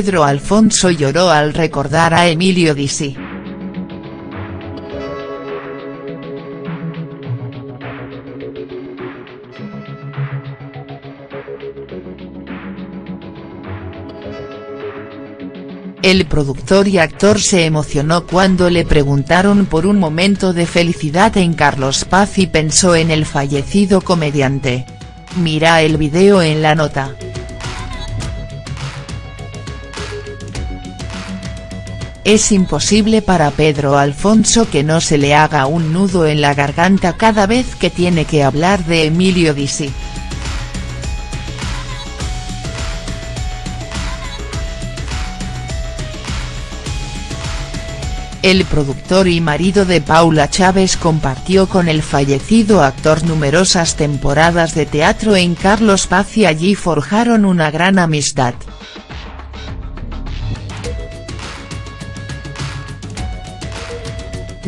Pedro Alfonso lloró al recordar a Emilio Disi. El productor y actor se emocionó cuando le preguntaron por un momento de felicidad en Carlos Paz y pensó en el fallecido comediante. Mira el video en la nota. Es imposible para Pedro Alfonso que no se le haga un nudo en la garganta cada vez que tiene que hablar de Emilio Disi. El productor y marido de Paula Chávez compartió con el fallecido actor numerosas temporadas de teatro en Carlos Paz y allí forjaron una gran amistad.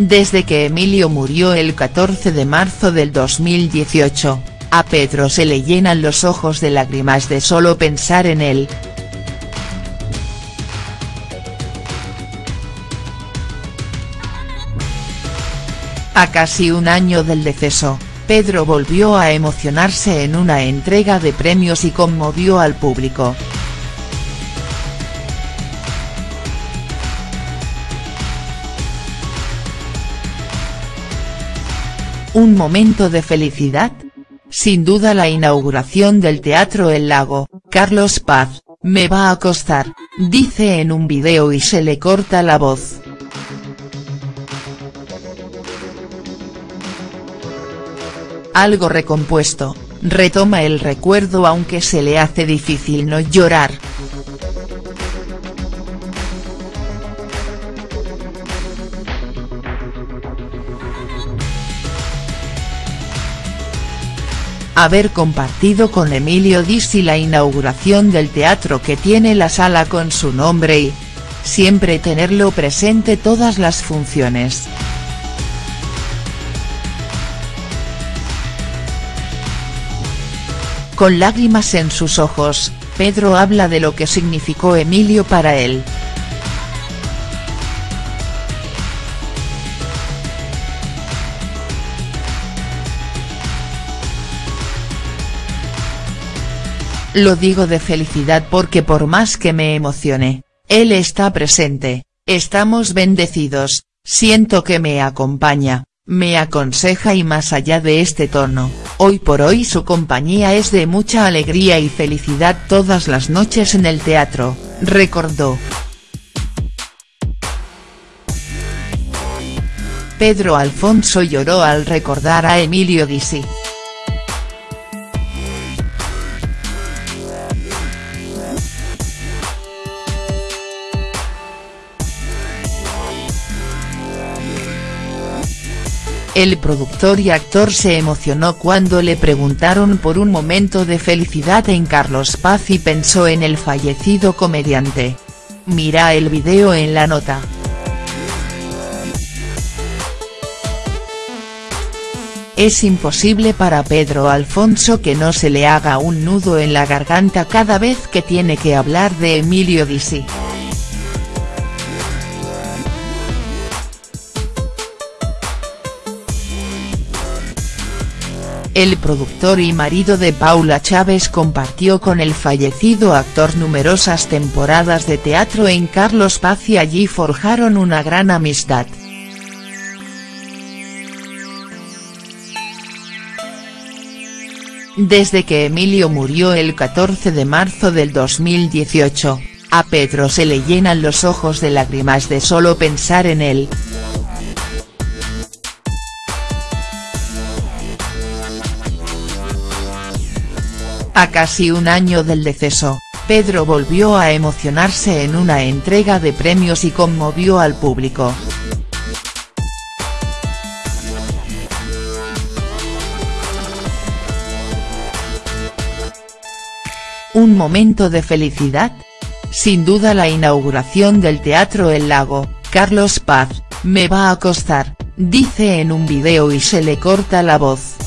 Desde que Emilio murió el 14 de marzo del 2018, a Pedro se le llenan los ojos de lágrimas de solo pensar en él. A casi un año del deceso, Pedro volvió a emocionarse en una entrega de premios y conmovió al público. ¿Un momento de felicidad? Sin duda la inauguración del Teatro El Lago, Carlos Paz, me va a costar, dice en un video y se le corta la voz. algo recompuesto, retoma el recuerdo aunque se le hace difícil no llorar. Haber compartido con Emilio Disi la inauguración del teatro que tiene la sala con su nombre y, siempre tenerlo presente todas las funciones. Con lágrimas en sus ojos, Pedro habla de lo que significó Emilio para él. Lo digo de felicidad porque por más que me emocione, él está presente, estamos bendecidos, siento que me acompaña, me aconseja y más allá de este tono, hoy por hoy su compañía es de mucha alegría y felicidad todas las noches en el teatro, recordó. Pedro Alfonso lloró al recordar a Emilio Disi. El productor y actor se emocionó cuando le preguntaron por un momento de felicidad en Carlos Paz y pensó en el fallecido comediante. Mira el video en la nota. Es imposible para Pedro Alfonso que no se le haga un nudo en la garganta cada vez que tiene que hablar de Emilio Disi. El productor y marido de Paula Chávez compartió con el fallecido actor numerosas temporadas de teatro en Carlos Paz y allí forjaron una gran amistad. Desde que Emilio murió el 14 de marzo del 2018, a Pedro se le llenan los ojos de lágrimas de solo pensar en él. A casi un año del deceso, Pedro volvió a emocionarse en una entrega de premios y conmovió al público. ¿Un momento de felicidad? Sin duda la inauguración del Teatro El Lago, Carlos Paz, me va a costar, dice en un video y se le corta la voz.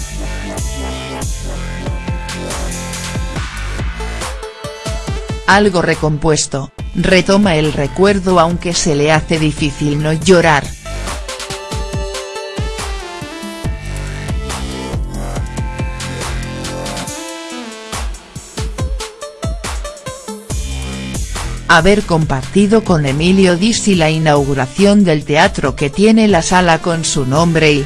Algo recompuesto, retoma el recuerdo aunque se le hace difícil no llorar. haber compartido con Emilio Dizzi la inauguración del teatro que tiene la sala con su nombre y,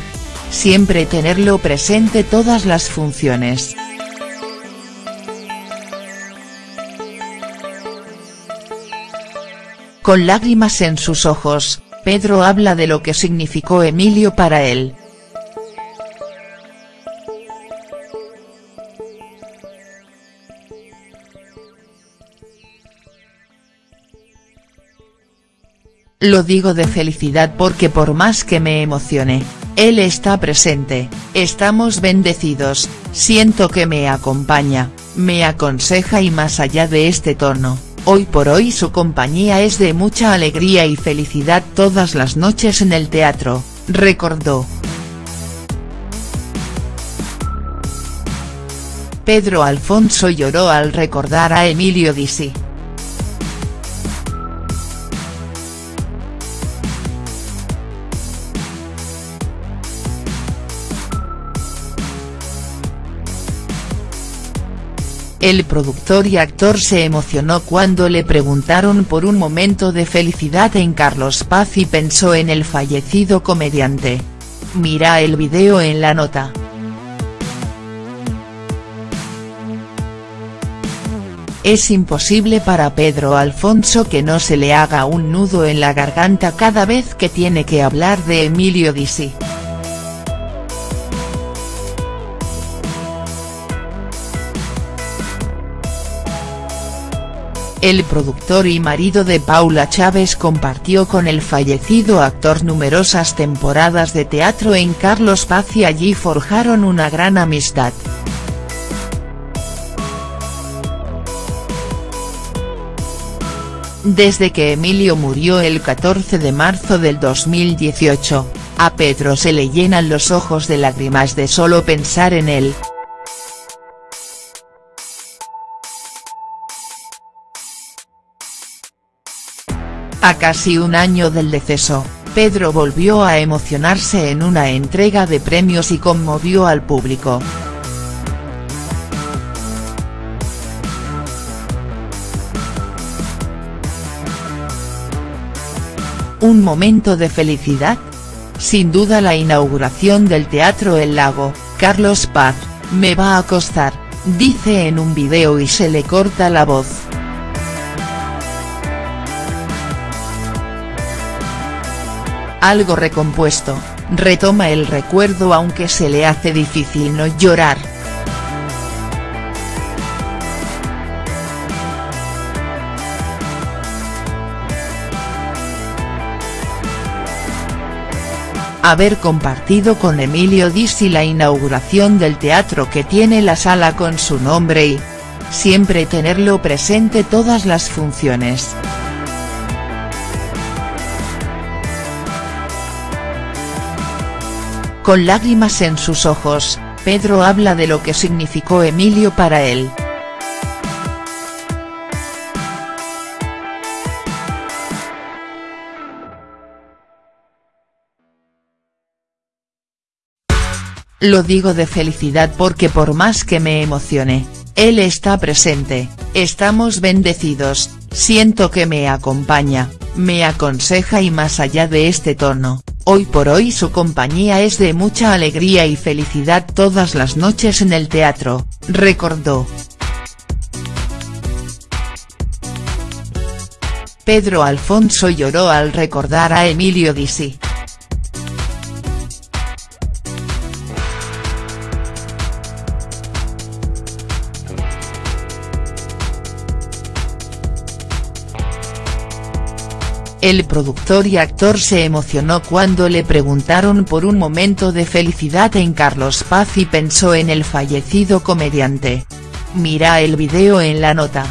siempre tenerlo presente todas las funciones. Con lágrimas en sus ojos, Pedro habla de lo que significó Emilio para él. Lo digo de felicidad porque por más que me emocione, él está presente, estamos bendecidos, siento que me acompaña, me aconseja y más allá de este tono, hoy por hoy su compañía es de mucha alegría y felicidad todas las noches en el teatro, recordó. Pedro Alfonso lloró al recordar a Emilio Disi. El productor y actor se emocionó cuando le preguntaron por un momento de felicidad en Carlos Paz y pensó en el fallecido comediante. Mira el video en la nota. Es imposible para Pedro Alfonso que no se le haga un nudo en la garganta cada vez que tiene que hablar de Emilio Disi. El productor y marido de Paula Chávez compartió con el fallecido actor numerosas temporadas de teatro en Carlos Paz y allí forjaron una gran amistad. Desde que Emilio murió el 14 de marzo del 2018, a Pedro se le llenan los ojos de lágrimas de solo pensar en él. A casi un año del deceso, Pedro volvió a emocionarse en una entrega de premios y conmovió al público. ¿Un momento de felicidad? Sin duda la inauguración del Teatro El Lago, Carlos Paz, me va a costar, dice en un video y se le corta la voz. Algo recompuesto, retoma el recuerdo aunque se le hace difícil no llorar. Haber compartido con Emilio Dizzi la inauguración del teatro que tiene la sala con su nombre y, siempre tenerlo presente todas las funciones. Con lágrimas en sus ojos, Pedro habla de lo que significó Emilio para él. Lo digo de felicidad porque por más que me emocione, él está presente, estamos bendecidos, siento que me acompaña, me aconseja y más allá de este tono, Hoy por hoy su compañía es de mucha alegría y felicidad todas las noches en el teatro, recordó. Pedro Alfonso lloró al recordar a Emilio Disi. El productor y actor se emocionó cuando le preguntaron por un momento de felicidad en Carlos Paz y pensó en el fallecido comediante. Mira el video en la nota.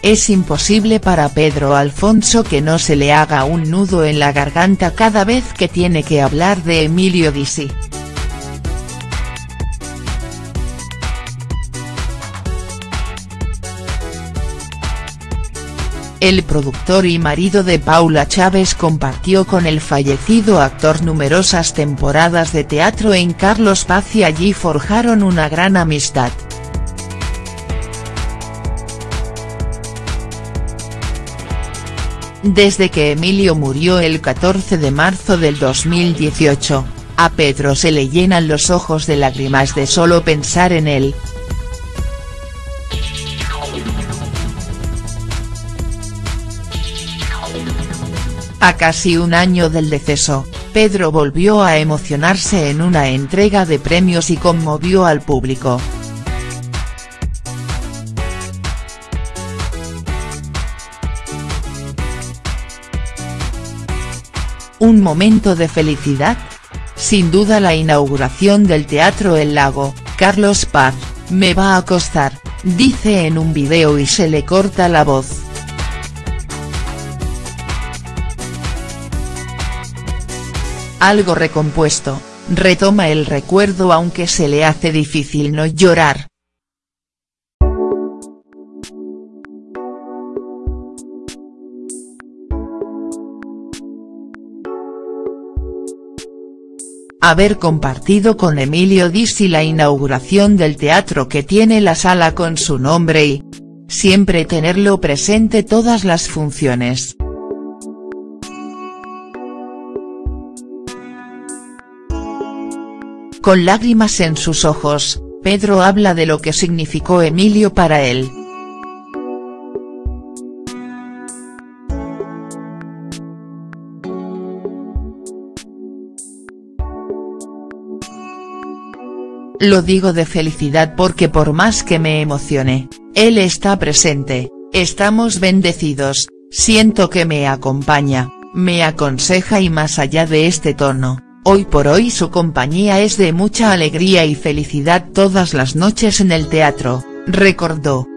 Es imposible para Pedro Alfonso que no se le haga un nudo en la garganta cada vez que tiene que hablar de Emilio Disi. El productor y marido de Paula Chávez compartió con el fallecido actor numerosas temporadas de teatro en Carlos Paz y allí forjaron una gran amistad. Desde que Emilio murió el 14 de marzo del 2018, a Pedro se le llenan los ojos de lágrimas de solo pensar en él, A casi un año del deceso, Pedro volvió a emocionarse en una entrega de premios y conmovió al público. ¿Un momento de felicidad? Sin duda la inauguración del Teatro El Lago, Carlos Paz, me va a costar, dice en un video y se le corta la voz. Algo recompuesto, retoma el recuerdo aunque se le hace difícil no llorar. Haber compartido con Emilio Dizzi la inauguración del teatro que tiene la sala con su nombre y, siempre tenerlo presente todas las funciones. Con lágrimas en sus ojos, Pedro habla de lo que significó Emilio para él. Lo digo de felicidad porque por más que me emocione, él está presente, estamos bendecidos, siento que me acompaña, me aconseja y más allá de este tono, Hoy por hoy su compañía es de mucha alegría y felicidad todas las noches en el teatro, recordó.